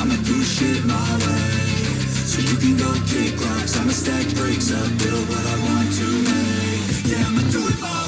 I'ma do shit my way. So you can go kick rocks. I'ma stack bricks up, build what I want to make. Yeah, I'ma do it my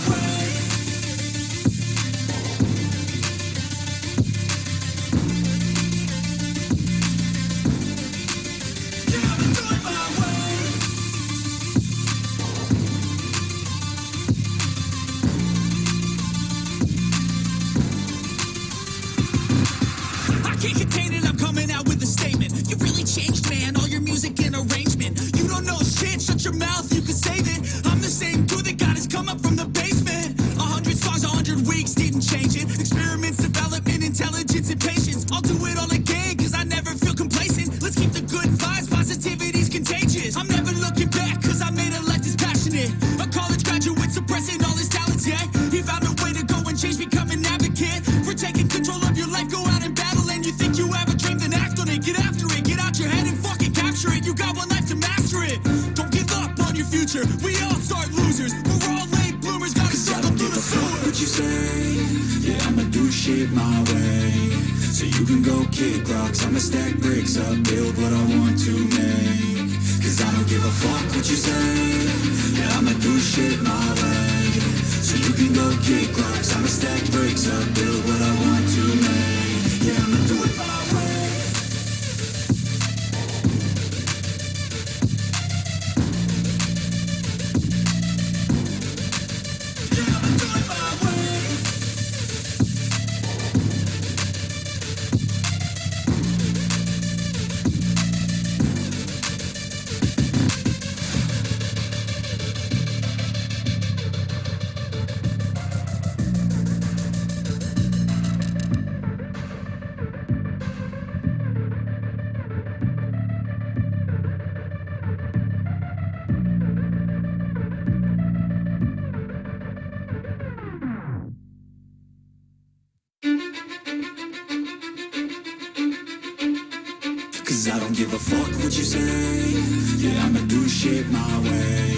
changed, man, all your music and arrangement. You don't know shit, shut your mouth, you can save it. I'm the same dude that got his come up from the basement. A hundred songs, a hundred weeks, didn't change it. Experiments, development, intelligence, and patience. I'll do it all again, cause I never feel complacent. Let's keep the good future. We all start losers. We're all late bloomers, gotta struggle don't through give the a fuck sewer. what you say. Yeah, I'ma do shit my way. So you can go kick rocks. I'ma stack bricks up, build what I want to make. Cause I don't give a fuck what you say. Yeah, I'ma do shit my way. So you can go kick rocks. I'ma stack bricks up, build what I Cause I don't give a fuck what you say. Yeah, I'ma do shit my way.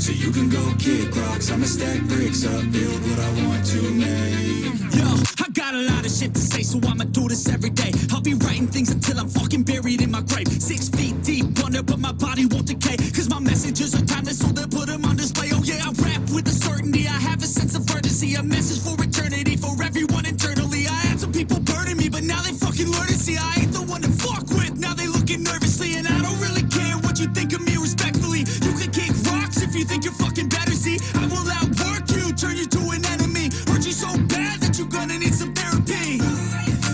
So you can go kick rocks. I'ma stack bricks up, build what I want to make. Yo, I got a lot of shit to say, so I'ma do this every day. I'll be writing things until I'm fucking buried in my grave. Six feet deep under, but my body won't decay. Cause my messages are timeless, so they'll put them on display. Oh yeah, I rap with a certainty. I have a sense of urgency, a message for eternity, for everyone internally. I had some people burning me, but now they fucking learn to see I you think you're fucking better. See, I will outwork you, turn you to an enemy. Hurt you so bad that you're gonna need some therapy.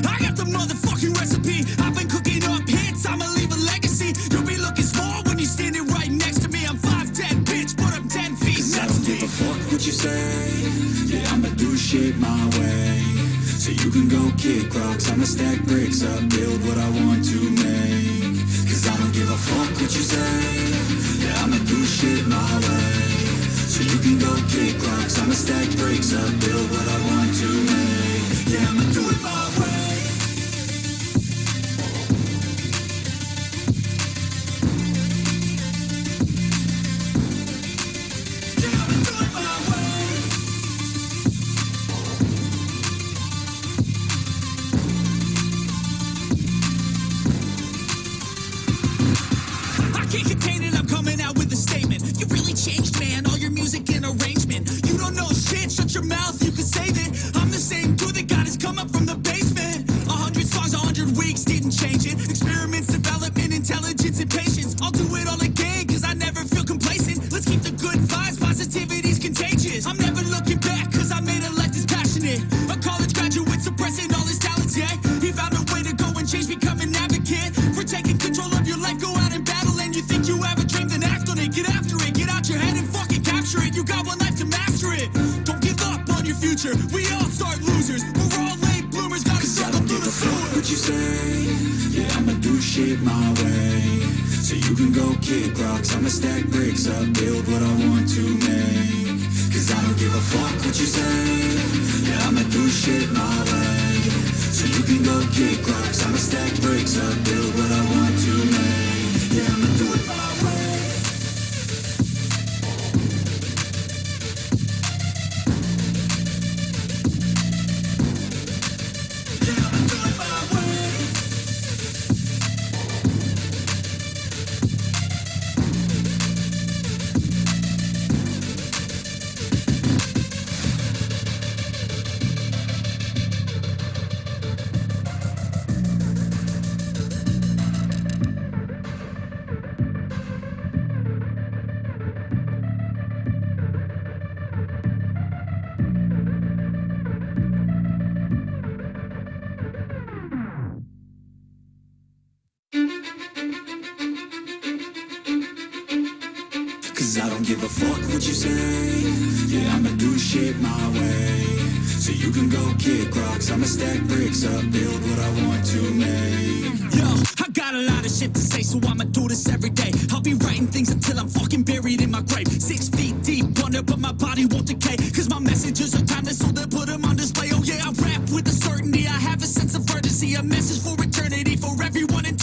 I got the motherfucking recipe. I've been cooking up hits, I'ma leave a legacy. You'll be looking small when you're standing right next to me. I'm 5'10, bitch, but I'm 10 feet Cause I don't give a fuck what you say. Yeah, I'ma do shit my way. So you can go kick rocks. I'ma stack bricks up, build what I want to make. Cause I don't give a fuck what you say. Go kick. I'ma stack bricks up, build what I want to make. Yeah, I'ma do it my you say. Yeah, I'ma do shit my way. So you can go kick rocks. I'ma stack bricks up, build what I want to make. Cause I don't give a fuck what you say. Yeah, I'ma do shit my way. So you can go kick rocks. I'ma stack bricks up, Cause I don't give a fuck what you say Yeah, I'ma do shit my way So you can go kick rocks I'ma stack bricks up Build what I want to make Yo, I got a lot of shit to say, so I'ma do this every day. I'll be writing things until I'm fucking buried in my grave. Six feet deep under, but my body won't decay. Cause my messages are timeless, so they'll put them on display. Oh yeah, I rap with a certainty. I have a sense of urgency, a message for eternity, for everyone internally.